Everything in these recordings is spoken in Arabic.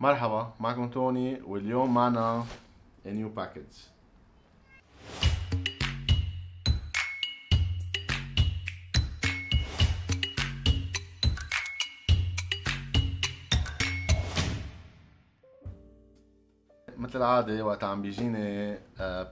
مرحبا معكم توني واليوم معنا new package. مثل العادة وقت عم بيجيني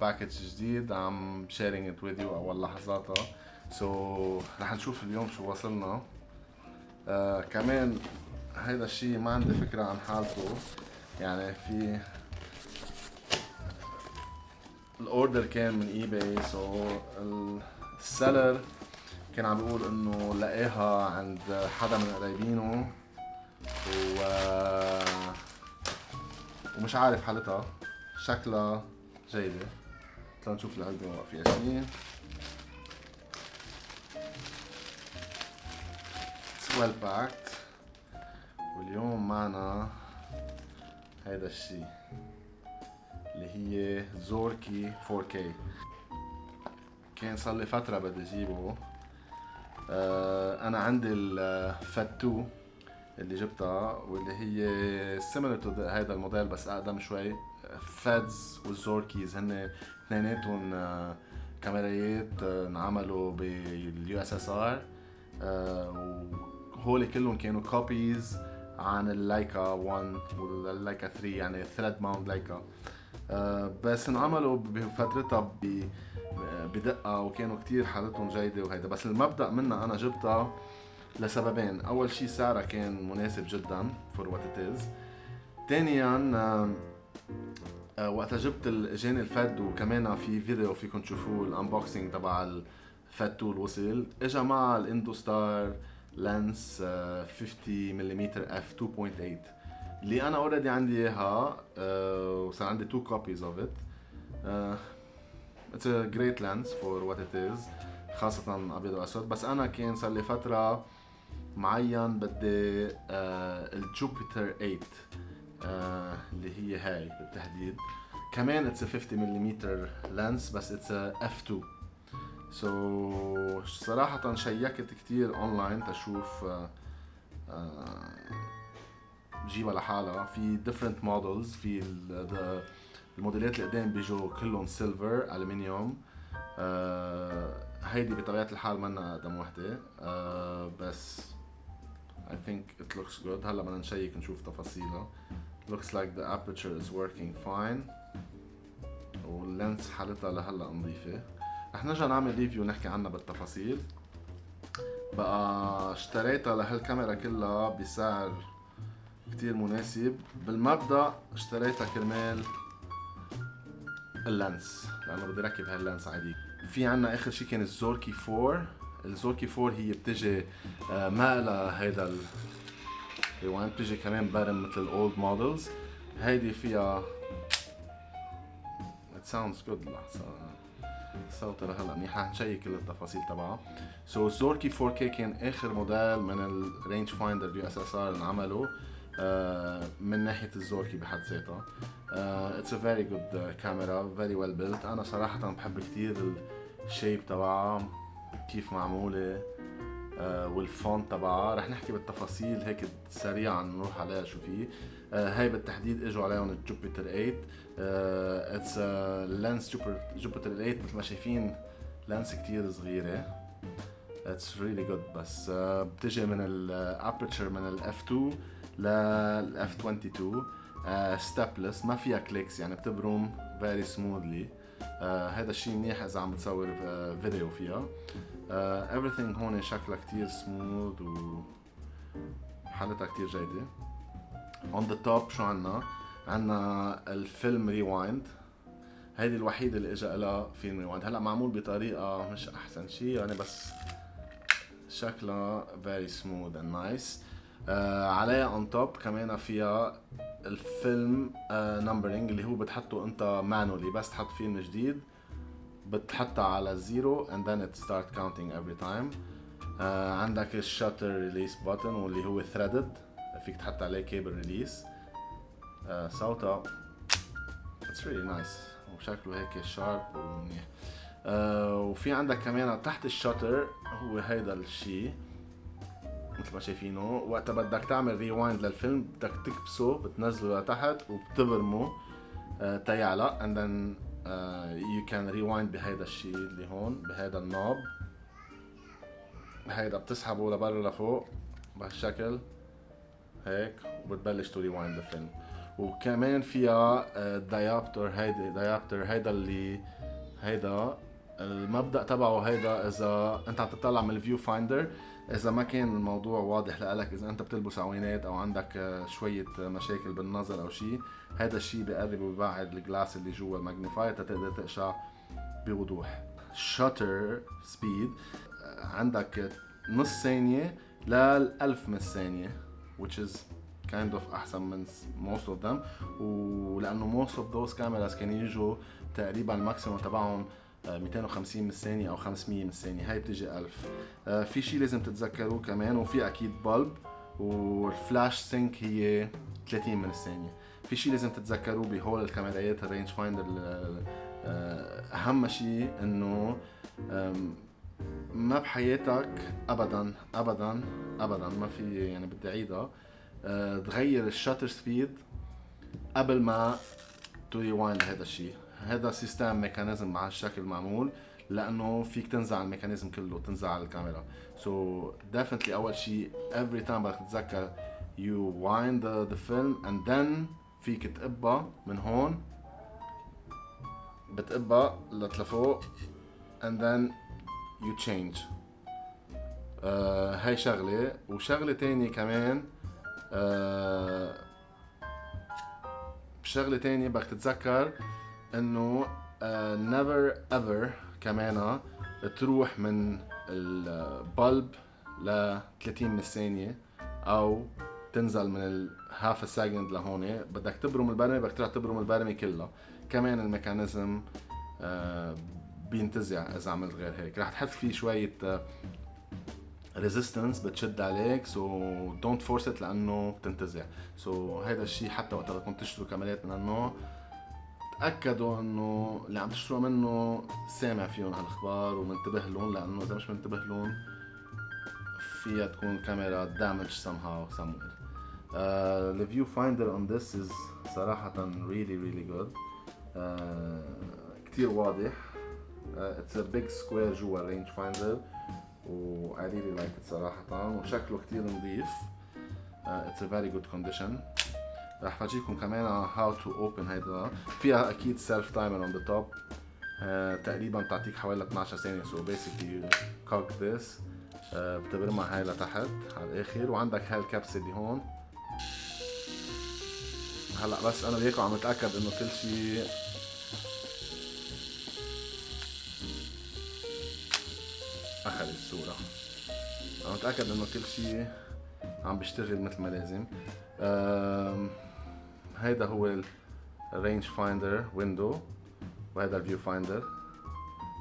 package جديد عم sharing it with you اول لحظاتها so so, رح نشوف اليوم شو وصلنا. uh, كمان هيدا الشيء ما عندي فكرة عن حالته. يعني في ال order كان من eBay so ال seller كان عم بيقول إنه لقاها عند حدا من قرايبينه و ومش عارف حالتها. شكلها جيدة. تعالوا نشوف العلبة فيها شيء well packed واليوم معنا هيدا الشيء اللي هي Zorki 4K كان صار لي فترة بدي اجيبه آه أنا عندي ال FED 2 اللي جبتها واللي هي similar to هذا الموديل بس أقدم شوي. FEDs وال Zorkis هن اثنيناتهم كاميرايات انعملوا بال USSR وهول كلهم كانوا copies عن اللايكا 1 واللايكا 3 يعني thread mount لايكا. بس انعملوا بفترتها بدقة وكانوا كتير حالتهم جيدة وهيدا. بس المبدأ منها أنا جبتها لسببين. أول شيء سعرها كان مناسب جدا for what it is ثانيا وقتها جبت اجاني الـ FED وكمان في فيديو فيكم تشوفوه ال unboxing تبع الـ FED تول وصل. اجى مع الاندوستار lens 50 ملم f 2.8 اللي أنا already عندي اياها وصار عندي two copies of it it's a great lens for what it is خاصة أبيض وأسود. بس أنا كان صار لي فترة معين بدي آه الجوبيتر 8 آه اللي هي هاي بالتحديد. كمان it's 50 ملم lens بس it's f 2 so so, صراحة شيكت كتير اونلاين تشوف آه آه بجيبها لحالها. في different models في الموديلات اللي قدام بيجوا كلهم silver aluminum آه هيدي بطبيعة الحال منا أقدم وحدة. آه بس I think it looks good. هلا بدنا نشيك نشوف تفاصيلها. Looks like the aperture is working fine. وال lens حالتها لهلا نظيفة. رح نرجع نعمل review نحكي عنها بالتفاصيل. بقى اشتريتها لهالكاميرا كلها بسعر كتير مناسب. بالمبدأ اشتريتها كرمال ال lens لأنه بدي ركب هال lens عادي. في عنا آخر شيء كان الزوركي 4 الزوركي 4 هي بتجي ما لها هيدا ال rewind بتجي كمان بارم مثل ال old models هيدي فيها it sounds good لحظة. صوتها لهلا منيحة نشيك كل التفاصيل تبعها so الزوركي 4K كان آخر موديل من ال rangefinder USSR انعملوا من ناحية الزوركي بحد ذاتها it's a very good camera very well built أنا صراحة بحب كثير ال shape تبعها كيف معمولة uh, وال font تبعها رح نحكي بالتفاصيل هيك سريعا نروح عليها شو في uh, هاي بالتحديد إجوا عليهم الجوبيتر 8 it's lens جوبيتر 8 مثل ما شايفين lens كتير صغيرة. it's really good بس uh, بتجي من ال aperture من ال f 2 لل f 22 stepless ما فيها clicks يعني بتبرم very smoothly هذا الشيء منيح إذا عم بتصور uh, فيديو فيها. uh, everything هون شكلها كتير سموث و حالتها كتير جيدة. On the top شو عنا؟ عنا ال film rewind هيدي الوحيدة اللي إجا لها film rewind هلأ معمول بطريقة مش أحسن شيء يعني بس شكلها smooth and nice. آه عليها on top كمان فيها ال film numbering آه اللي هو بتحطه أنت manually بس تحط فيلم جديد بتحطها على زيرو and then it start counting every time. آه عندك ال shutter release button واللي هو threaded فيك تحط عليه cable release صوتها it's really nice. وشكله هيك sharp ومنيح. آه وفي عندك كمان تحت ال shutter هو هيدا الشيء مثل ما شايفينه. وقتها بدك تعمل rewind للفيلم بدك تكبسه بتنزله لتحت وبتبرمه. Uh, تيعلق. Then uh, you can rewind بهيدا الشيء اللي هون بهيدا ال knob. هيدا بتسحبه لبرا لفوق بهالشكل. هيك. وبتبلش to rewind الفيلم وكمان فيها diopter هيدا diopter هيدا اللي هيدا المبدأ تبعه هيدا إذا أنت عم تطلع من ال viewfinder إذا ما كان الموضوع واضح لك إذا أنت بتلبس عوينات أو عندك آه، شوية مشاكل بالنظر أو شيء هذا الشيء بقرب وبيبعد ال glass اللي جوا ال magnifier تقدر تقشع بوضوح. shutter speed آه، عندك نص ثانية للألف من الثانية which is kind of أحسن من most of them. ولأنه most of those cameras كانوا يجوا تقريبا ال maximum تبعهم 250 من الثانية أو 500 من الثانية. هاي بتجي 1000 آه، في شيء لازم تتذكروه كمان وفي أكيد bulb وال flash sync هي 30 من الثانية. في شيء لازم تتذكروه بهول الكاميرات ال rangefinder آه، أهم شيء إنه ما بحياتك ابدا ابدا ابدا ما في يعني بدي أعيدها. أه تغير ال shutter speed قبل ما to rewind هذا الشيء. هذا system mechanism مع الشكل معمول لأنه فيك تنزع ال mechanism كله تنزع الكاميرا. سو so definitely أول شيء every time بدك تتذكر you wind the, the film and then فيك تقبها من هون بتقبها لفوق and then you change. uh, هاي شغلة. وشغلة تانية كمان uh, شغلة تانية بدك تتذكر إنه never uh, ever كمان تروح من ال bulb ل 30 من الثانية أو تنزل من ال half second لهون. بدك تبرم البرمة بدك تروح تبرم البرمة كلها. كمان ال mechanism uh, بينتزع إذا عملت غير هيك. رح تحط فيه شوية resistance بتشد عليك so don't force it لأنه بتنتزع. so so, هذا الشيء حتى وقت بدكم تشتروا كاميرات من النوع تأكدوا إنه اللي عم تشتروا منه سامع فيهم هالأخبار ومنتبه لهم لأنه إذا مش منتبه لهم فيها تكون كاميرا دامج somehow somewhere. Uh, the viewfinder on this is صراحة really really good. Uh, كتير واضح. Uh, it's a big square جوا range finder و I really like it صراحة. وشكله كتير نظيف. Uh, it's a very good condition. راح فرجيكم كمان how to open هيدا. فيها أكيد self timer on the top تقريبا بتعطيك حوالي 12 ثانية. so basically cock this بتبرمها هاي لتحت على الآخر. وعندك هاي الكبسة اللي هون. هلأ بس أنا وياكم عم أتأكد إنه كل شيء اخذ الصورة. عم اتاكد إنه كل شيء عم بيشتغل مثل ما لازم. هيدا هو ال range finder window وهذا ال viewfinder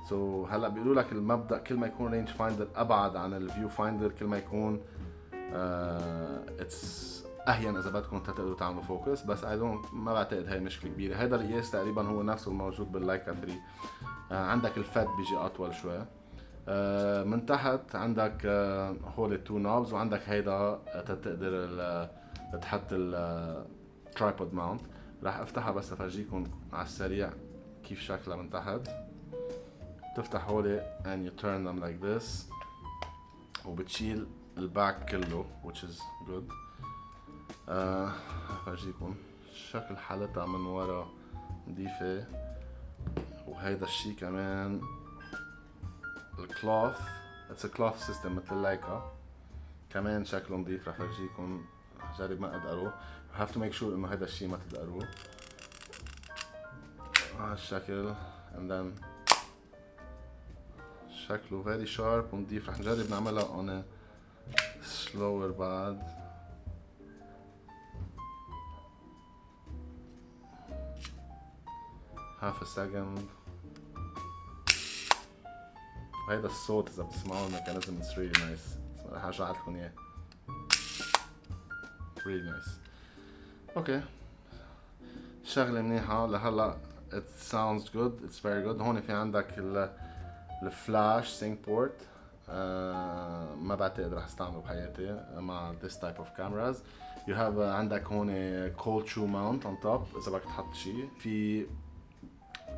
so هلأ بيقولوا لك المبدأ كل ما يكون range finder أبعد عن ال viewfinder كل ما يكون it's uh, أهين إذا بدكم تقدروا تعملوا focus بس I don't ما بعتقد هاي مشكلة كبيرة. هذا القياس تقريبا هو نفسه الموجود بال Leica 3 uh, عندك الفت بيجي أطول شوي. من تحت عندك uh, هول ال two knobs وعندك هيدا تقدر تحط ال tripod mount راح أفتحها بس افرجيكم على السريع كيف شكلها من تحت. تفتح هولي and you turn them like this وبتشيل الباك كله which is good. آه أفرجيكم شكل حالتها من ورا نظيفة وهيدا الشي كمان. ال cloth it's cloth system مثل ال Leica كمان شكله نظيف رح افرجيكم جرب ما ادقره have to make sure إنه هذا الشيء ما تدقروه. هالشكل and then شكله very sharp ونضيف رح نجرب نعملها a slower بعد half a second. وهيدا الصوت إذا بتسمعوه ال mechanism it's really nice. رح ارجع لكم إياه. Really nice. okay شغلة منيحة. لهلأ it sounds good. It's very good. هون في عندك ال flash sync port آه ما بعتقد رح أستعمله بحياتي مع this type of cameras. You have uh, عندك هون cold shoe mount on top. إذا بدك تحط شيء في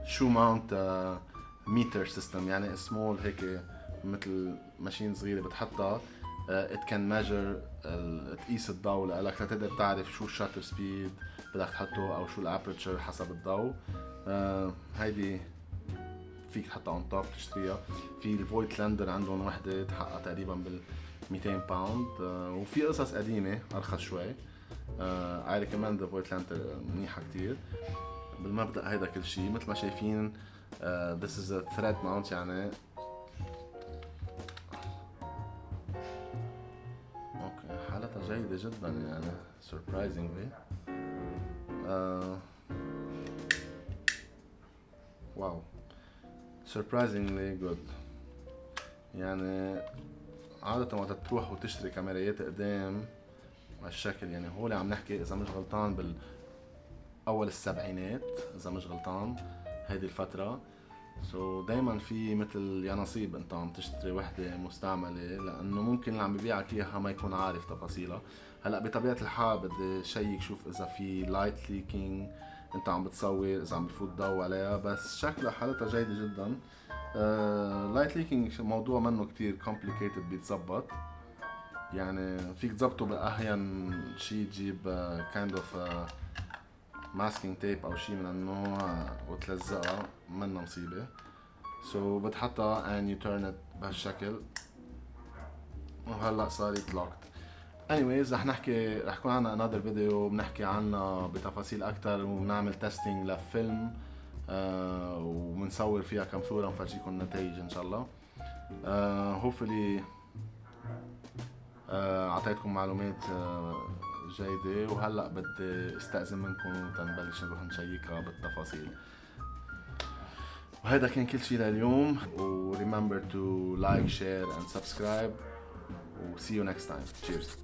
shoe mount uh, meter system يعني small هيك مثل machine صغيرة بتحطها. can measure uh, تقيس الضوء لك لتقدر تعرف شو ال shutter speed بدك تحطه أو شو ال aperture حسب الضوء. uh, هيدي فيك تحطها on top تشتريها. في ال Voigtlander عندهم وحدة حقها تقريبا بال 200 pound uh, وفي قصص قديمة أرخص شوي. I recommend the Voigtlander منيحة كتير. بالمبدأ هيدا كل شيء مثل ما شايفين this is thread mount يعني okay حالتها جيدة جدا يعني surprisingly. Uh, wow surprisingly good. يعني عادة وقت تروح وتشتري كاميرات قدام هالشكل يعني هو اللي عم نحكي اذا مش غلطان بال اول السبعينات اذا مش غلطان هيدي الفترة. so so دايما في مثل يا نصيب أنت عم تشتري وحدة مستعملة لأنه ممكن اللي عم ببيعك إياها ما يكون عارف تفاصيلها. هلأ بطبيعة الحال بدي check شوف إذا في light leaking أنت عم بتصور إذا عم بفوت ضوء عليها بس شكلها حالتها جيدة جدا. light uh, leaking موضوع منه كتير complicated بيتظبط يعني فيك تظبطه بأهين شيء تجيب kind of masking tape أو شيء من النوع وتلزقها منا مصيبه so so, بتحطها and you turn it بهالشكل. وهلأ صارت locked anyways رح نحكي رح يكون عنا another فيديو بنحكي عنها بتفاصيل أكثر وبنعمل testing لفيلم آه وبنصور فيها كم صورة ونفرجيكم النتائج إن شاء الله. آه hopefully أعطيتكم معلومات جيدة. وهلأ بدي استأذن منكم تنبلش نروح نشيكها بالتفاصيل. وهذا كان كل شيء لليوم. و remember to like share and subscribe. و see you next time. Cheers.